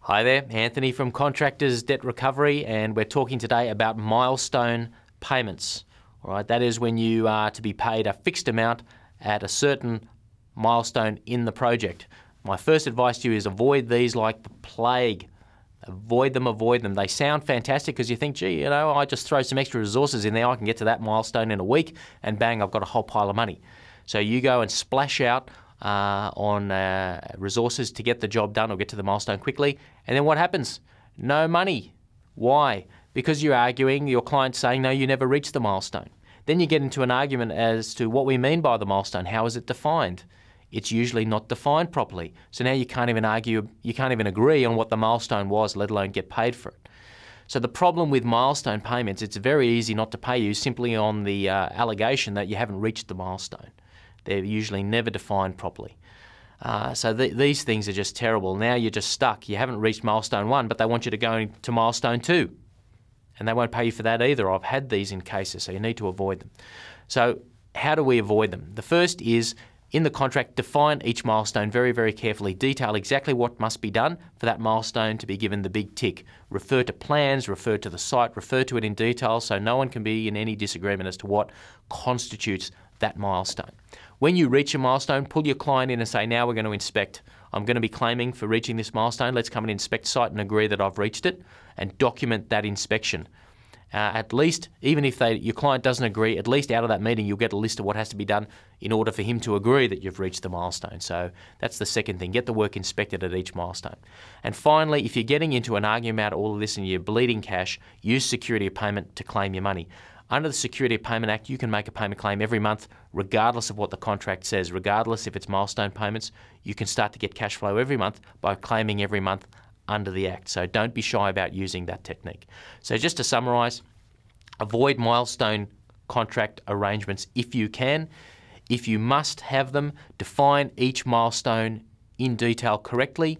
Hi there, Anthony from Contractors Debt Recovery, and we're talking today about milestone payments. All right, that is when you are to be paid a fixed amount at a certain milestone in the project. My first advice to you is avoid these like the plague. Avoid them, avoid them. They sound fantastic because you think, gee, you know, I just throw some extra resources in there, I can get to that milestone in a week, and bang, I've got a whole pile of money. So you go and splash out uh, on uh, resources to get the job done or get to the milestone quickly. And then what happens? No money. Why? Because you're arguing, your client's saying, no, you never reached the milestone. Then you get into an argument as to what we mean by the milestone. How is it defined? It's usually not defined properly. So now you can't even argue, you can't even agree on what the milestone was, let alone get paid for it. So the problem with milestone payments, it's very easy not to pay you simply on the uh, allegation that you haven't reached the milestone. They're usually never defined properly. Uh, so th- these things are just terrible. Now you're just stuck. You haven't reached milestone one, but they want you to go to milestone two. And they won't pay you for that either. I've had these in cases, so you need to avoid them. So, how do we avoid them? The first is in the contract, define each milestone very, very carefully. Detail exactly what must be done for that milestone to be given the big tick. Refer to plans, refer to the site, refer to it in detail so no one can be in any disagreement as to what constitutes that milestone. When you reach a milestone, pull your client in and say, now we're going to inspect. I'm going to be claiming for reaching this milestone. Let's come and inspect site and agree that I've reached it and document that inspection. Uh, at least, even if they, your client doesn't agree, at least out of that meeting, you'll get a list of what has to be done in order for him to agree that you've reached the milestone. So that's the second thing get the work inspected at each milestone. And finally, if you're getting into an argument about all of this and you're bleeding cash, use security of payment to claim your money. Under the Security Payment Act, you can make a payment claim every month, regardless of what the contract says, regardless if it's milestone payments. You can start to get cash flow every month by claiming every month under the Act. So don't be shy about using that technique. So, just to summarise, avoid milestone contract arrangements if you can. If you must have them, define each milestone in detail correctly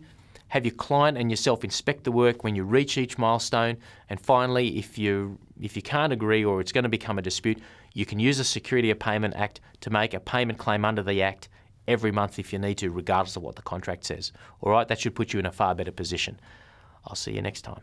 have your client and yourself inspect the work when you reach each milestone. And finally, if you if you can't agree or it's going to become a dispute, you can use the Security of Payment Act to make a payment claim under the Act every month if you need to, regardless of what the contract says. All right, that should put you in a far better position. I'll see you next time.